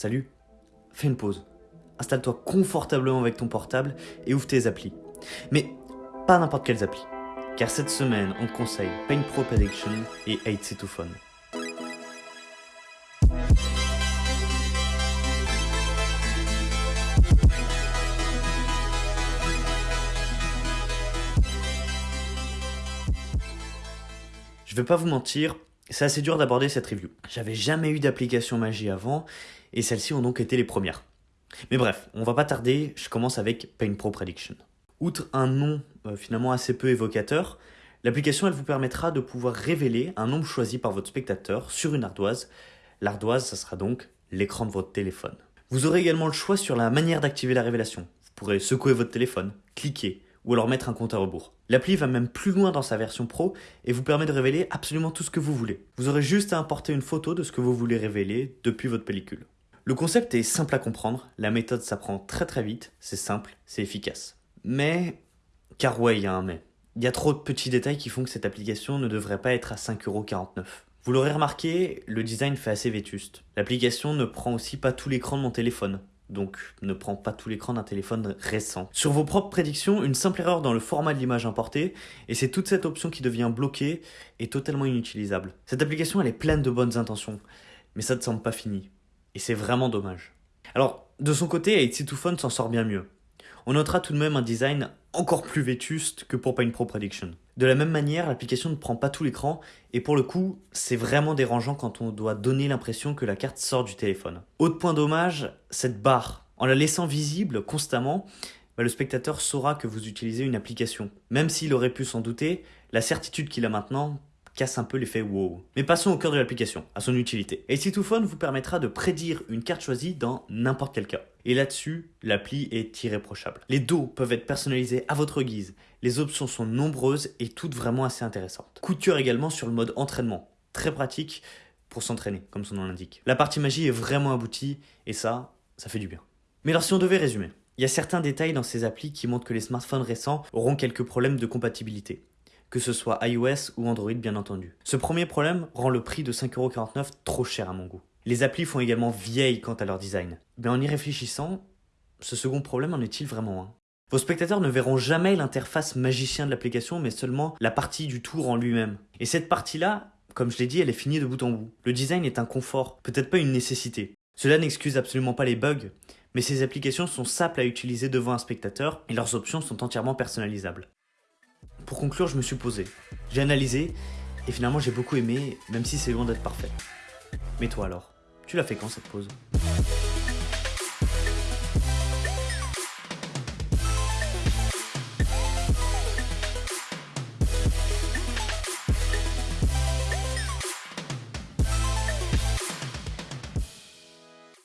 Salut, fais une pause. Installe-toi confortablement avec ton portable et ouvre tes applis. Mais pas n'importe quelles applis. Car cette semaine, on te conseille Paint Pro Prediction et 8 Phone. Je vais pas vous mentir, c'est assez dur d'aborder cette review. J'avais jamais eu d'application magie avant, et celles-ci ont donc été les premières. Mais bref, on va pas tarder, je commence avec Paint Pro Prediction. Outre un nom euh, finalement assez peu évocateur, l'application elle vous permettra de pouvoir révéler un nombre choisi par votre spectateur sur une ardoise. L'ardoise, ça sera donc l'écran de votre téléphone. Vous aurez également le choix sur la manière d'activer la révélation. Vous pourrez secouer votre téléphone, cliquer, ou alors mettre un compte à rebours. L'appli va même plus loin dans sa version pro et vous permet de révéler absolument tout ce que vous voulez. Vous aurez juste à importer une photo de ce que vous voulez révéler depuis votre pellicule. Le concept est simple à comprendre, la méthode s'apprend très très vite, c'est simple, c'est efficace. Mais, car ouais, il y a un mais. Il y a trop de petits détails qui font que cette application ne devrait pas être à 5,49€. Vous l'aurez remarqué, le design fait assez vétuste. L'application ne prend aussi pas tout l'écran de mon téléphone donc ne prend pas tout l'écran d'un téléphone récent. Sur vos propres prédictions, une simple erreur dans le format de l'image importée, et c'est toute cette option qui devient bloquée et totalement inutilisable. Cette application, elle est pleine de bonnes intentions, mais ça ne semble pas fini. Et c'est vraiment dommage. Alors, de son côté, 8 Phone s'en sort bien mieux. On notera tout de même un design encore plus vétuste que pour Paint Pro Prediction. De la même manière, l'application ne prend pas tout l'écran et pour le coup, c'est vraiment dérangeant quand on doit donner l'impression que la carte sort du téléphone. Autre point dommage, cette barre. En la laissant visible constamment, bah, le spectateur saura que vous utilisez une application. Même s'il aurait pu s'en douter, la certitude qu'il a maintenant casse un peu l'effet wow. Mais passons au cœur de l'application, à son utilité. AC2Phone vous permettra de prédire une carte choisie dans n'importe quel cas. Et là-dessus, l'appli est irréprochable. Les dos peuvent être personnalisés à votre guise, les options sont nombreuses et toutes vraiment assez intéressantes. Cœur également sur le mode entraînement, très pratique pour s'entraîner, comme son nom l'indique. La partie magie est vraiment aboutie, et ça, ça fait du bien. Mais alors si on devait résumer, il y a certains détails dans ces applis qui montrent que les smartphones récents auront quelques problèmes de compatibilité que ce soit iOS ou Android bien entendu. Ce premier problème rend le prix de 5,49€ trop cher à mon goût. Les applis font également vieilles quant à leur design. Mais en y réfléchissant, ce second problème en est-il vraiment un? Vos spectateurs ne verront jamais l'interface magicien de l'application, mais seulement la partie du tour en lui-même. Et cette partie-là, comme je l'ai dit, elle est finie de bout en bout. Le design est un confort, peut-être pas une nécessité. Cela n'excuse absolument pas les bugs, mais ces applications sont simples à utiliser devant un spectateur et leurs options sont entièrement personnalisables. Pour conclure, je me suis posé, j'ai analysé, et finalement j'ai beaucoup aimé, même si c'est loin d'être parfait. Mais toi alors, tu l'as fait quand cette pause?